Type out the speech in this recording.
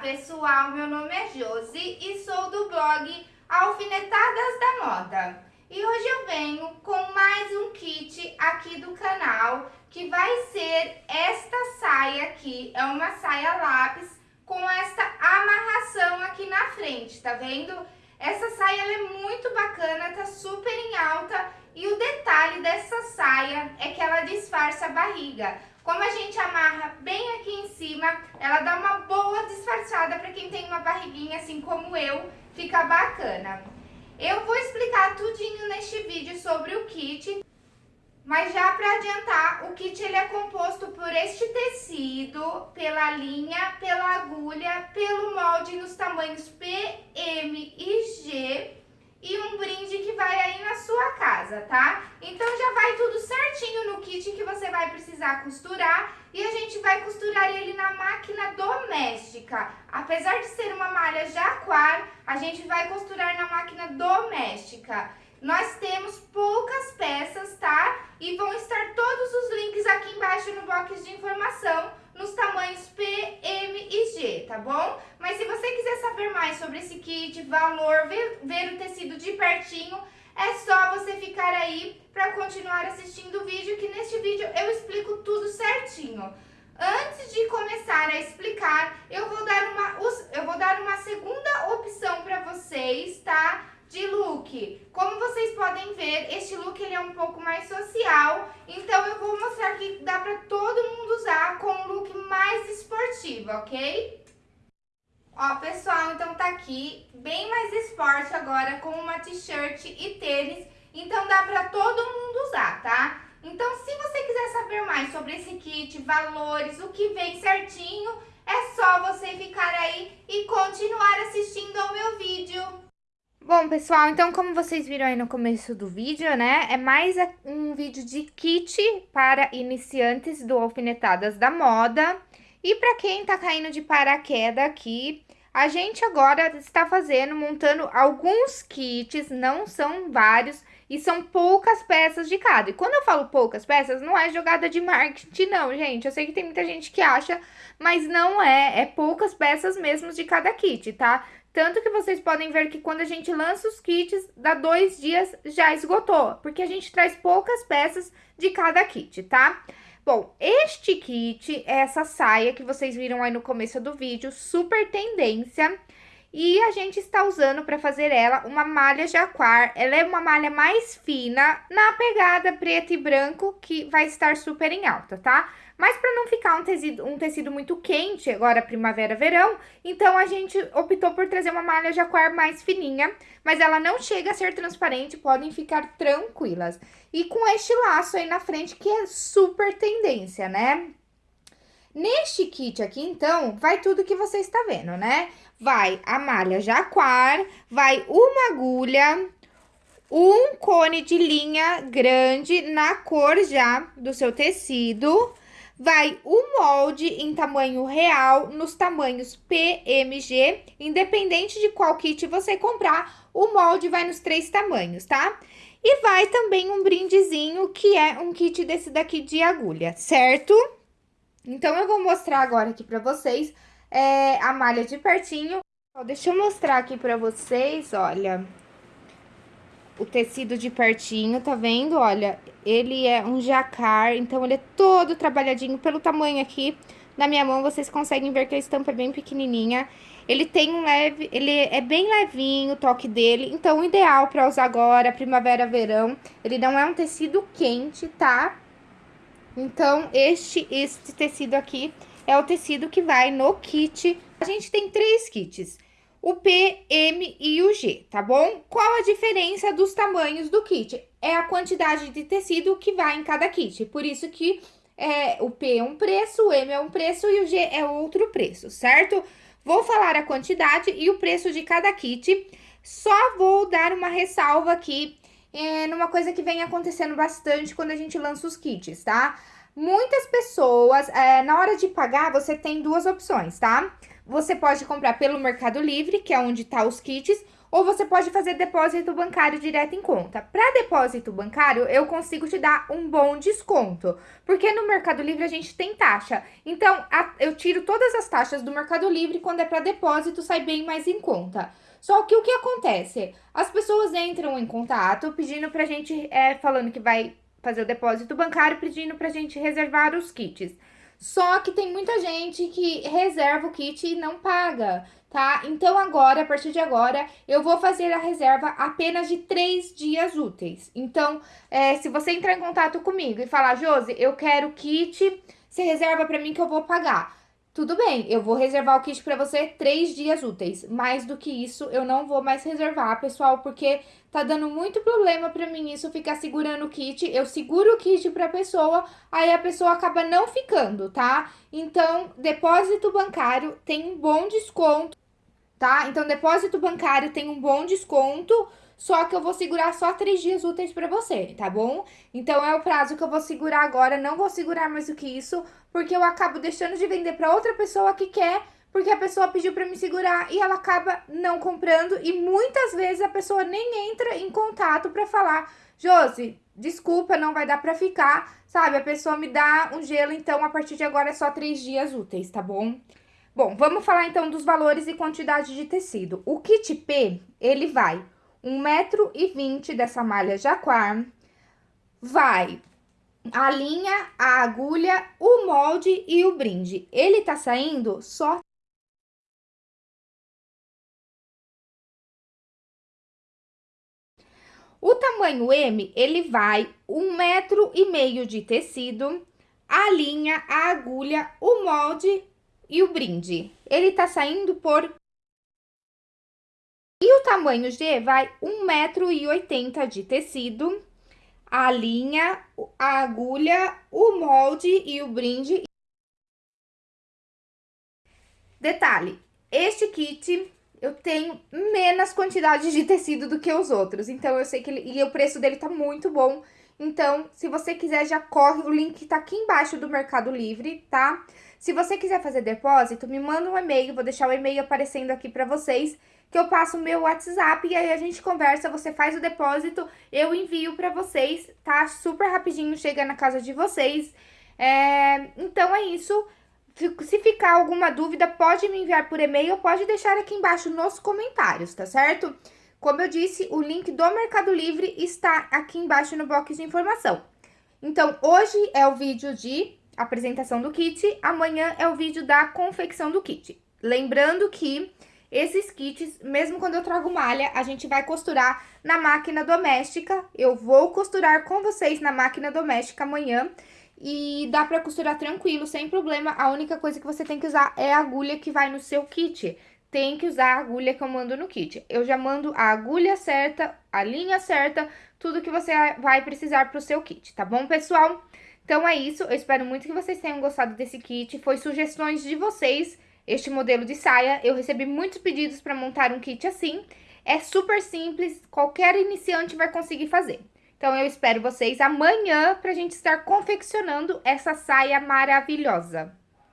pessoal, meu nome é Josi e sou do blog Alfinetadas da Moda. E hoje eu venho com mais um kit aqui do canal, que vai ser esta saia aqui, é uma saia lápis com esta amarração aqui na frente, tá vendo? Essa saia é muito bacana, tá super em alta e o detalhe dessa saia é que ela disfarça a barriga. Como a gente amarra bem aqui em cima, ela dá uma boa disfarçada para quem tem uma barriguinha assim como eu, fica bacana. Eu vou explicar tudinho neste vídeo sobre o kit, mas já para adiantar, o kit ele é composto por este tecido, pela linha, pela agulha, pelo molde nos tamanhos P, M e G e um brinde que vai aí na sua casa, tá? Então já vai tudo certinho no kit que você costurar e a gente vai costurar ele na máquina doméstica. Apesar de ser uma malha jaquar, a gente vai costurar na máquina doméstica. Nós temos poucas peças, tá? E vão estar todos os links aqui embaixo no box de informação nos tamanhos P, M e G, tá bom? Mas se você quiser saber mais sobre esse kit, valor, ver, ver o tecido de pertinho, é só você ficar aí para continuar assistindo o vídeo, que neste vídeo eu explico tudo certinho. Antes de começar a explicar, eu vou dar uma, eu vou dar uma segunda opção para vocês, tá? de look. Como vocês podem ver, este look ele é um pouco mais social, então eu vou mostrar que dá para todo mundo usar com um look mais esportivo, ok? Ó, pessoal, então tá aqui bem mais esporte agora com uma t-shirt e tênis, então dá para todo mundo usar, tá? Então, se você quiser saber mais sobre esse kit, valores, o que vem certinho, é só você ficar aí e continuar assistindo ao meu vídeo. Bom, pessoal, então como vocês viram aí no começo do vídeo, né, é mais um vídeo de kit para iniciantes do Alfinetadas da Moda. E para quem tá caindo de paraquedas aqui, a gente agora está fazendo, montando alguns kits, não são vários, e são poucas peças de cada. E quando eu falo poucas peças, não é jogada de marketing não, gente. Eu sei que tem muita gente que acha, mas não é, é poucas peças mesmo de cada kit, tá? Tanto que vocês podem ver que quando a gente lança os kits, dá dois dias já esgotou, porque a gente traz poucas peças de cada kit, tá? Bom, este kit é essa saia que vocês viram aí no começo do vídeo, super tendência. E a gente está usando para fazer ela uma malha jaquar. Ela é uma malha mais fina, na pegada preto e branco, que vai estar super em alta, tá? Mas para não ficar um tecido, um tecido muito quente, agora primavera, verão, então a gente optou por trazer uma malha jaquar mais fininha, mas ela não chega a ser transparente, podem ficar tranquilas. E com este laço aí na frente, que é super tendência, né? Neste kit aqui, então, vai tudo que você está vendo, né? vai a malha jaquar, vai uma agulha, um cone de linha grande na cor já do seu tecido, vai o molde em tamanho real, nos tamanhos PMG, independente de qual kit você comprar, o molde vai nos três tamanhos, tá? E vai também um brindezinho, que é um kit desse daqui de agulha, certo? Então, eu vou mostrar agora aqui pra vocês é, a malha de pertinho. Ó, deixa eu mostrar aqui pra vocês, olha. O tecido de pertinho, tá vendo? Olha, ele é um jacar, então ele é todo trabalhadinho pelo tamanho aqui. Na minha mão, vocês conseguem ver que a estampa é bem pequenininha. Ele tem um leve, ele é bem levinho o toque dele, então ideal para usar agora, primavera, verão. Ele não é um tecido quente, tá? Então, este, este tecido aqui é o tecido que vai no kit. A gente tem três kits, o P, M e o G, tá bom? Qual a diferença dos tamanhos do kit? É a quantidade de tecido que vai em cada kit, por isso que é, o P é um preço, o M é um preço e o G é outro preço, certo? Vou falar a quantidade e o preço de cada kit, só vou dar uma ressalva aqui é, numa coisa que vem acontecendo bastante quando a gente lança os kits, tá? Muitas pessoas, é, na hora de pagar, você tem duas opções, tá? Você pode comprar pelo Mercado Livre, que é onde tá os kits, ou você pode fazer depósito bancário direto em conta. Para depósito bancário, eu consigo te dar um bom desconto, porque no Mercado Livre a gente tem taxa. Então, a, eu tiro todas as taxas do Mercado Livre quando é para depósito, sai bem mais em conta. Só que o que acontece? As pessoas entram em contato pedindo pra gente, é, falando que vai fazer o depósito bancário, pedindo pra gente reservar os kits. Só que tem muita gente que reserva o kit e não paga, tá? Então agora, a partir de agora, eu vou fazer a reserva apenas de três dias úteis. Então, é, se você entrar em contato comigo e falar, Josi, eu quero kit, você reserva pra mim que eu vou pagar. Tudo bem, eu vou reservar o kit para você três dias úteis. Mais do que isso, eu não vou mais reservar, pessoal, porque tá dando muito problema para mim isso ficar segurando o kit. Eu seguro o kit pra pessoa, aí a pessoa acaba não ficando, tá? Então, depósito bancário tem um bom desconto, tá? Então, depósito bancário tem um bom desconto só que eu vou segurar só três dias úteis pra você, tá bom? Então, é o prazo que eu vou segurar agora, não vou segurar mais do que isso, porque eu acabo deixando de vender pra outra pessoa que quer, porque a pessoa pediu pra me segurar e ela acaba não comprando, e muitas vezes a pessoa nem entra em contato pra falar, Josi, desculpa, não vai dar pra ficar, sabe? A pessoa me dá um gelo, então a partir de agora é só três dias úteis, tá bom? Bom, vamos falar então dos valores e quantidade de tecido. O kit P, ele vai um metro e vinte dessa malha jaquar, vai a linha, a agulha, o molde e o brinde. Ele tá saindo só O tamanho M, ele vai um metro e meio de tecido, a linha, a agulha, o molde e o brinde. Ele tá saindo por e o tamanho G vai 1,80m de tecido, a linha, a agulha, o molde e o brinde. Detalhe, este kit eu tenho menos quantidade de tecido do que os outros, então eu sei que ele... E o preço dele tá muito bom, então se você quiser já corre, o link tá aqui embaixo do Mercado Livre, tá? Se você quiser fazer depósito, me manda um e-mail, vou deixar o e-mail aparecendo aqui pra vocês que eu passo o meu WhatsApp e aí a gente conversa, você faz o depósito, eu envio pra vocês, tá? Super rapidinho, chega na casa de vocês. É, então é isso. Se ficar alguma dúvida, pode me enviar por e-mail pode deixar aqui embaixo nos comentários, tá certo? Como eu disse, o link do Mercado Livre está aqui embaixo no box de informação. Então, hoje é o vídeo de apresentação do kit, amanhã é o vídeo da confecção do kit. Lembrando que esses kits, mesmo quando eu trago malha, a gente vai costurar na máquina doméstica. Eu vou costurar com vocês na máquina doméstica amanhã. E dá pra costurar tranquilo, sem problema. A única coisa que você tem que usar é a agulha que vai no seu kit. Tem que usar a agulha que eu mando no kit. Eu já mando a agulha certa, a linha certa, tudo que você vai precisar pro seu kit, tá bom, pessoal? Então é isso, eu espero muito que vocês tenham gostado desse kit. Foi sugestões de vocês este modelo de saia. Eu recebi muitos pedidos para montar um kit assim. É super simples, qualquer iniciante vai conseguir fazer. Então, eu espero vocês amanhã para a gente estar confeccionando essa saia maravilhosa.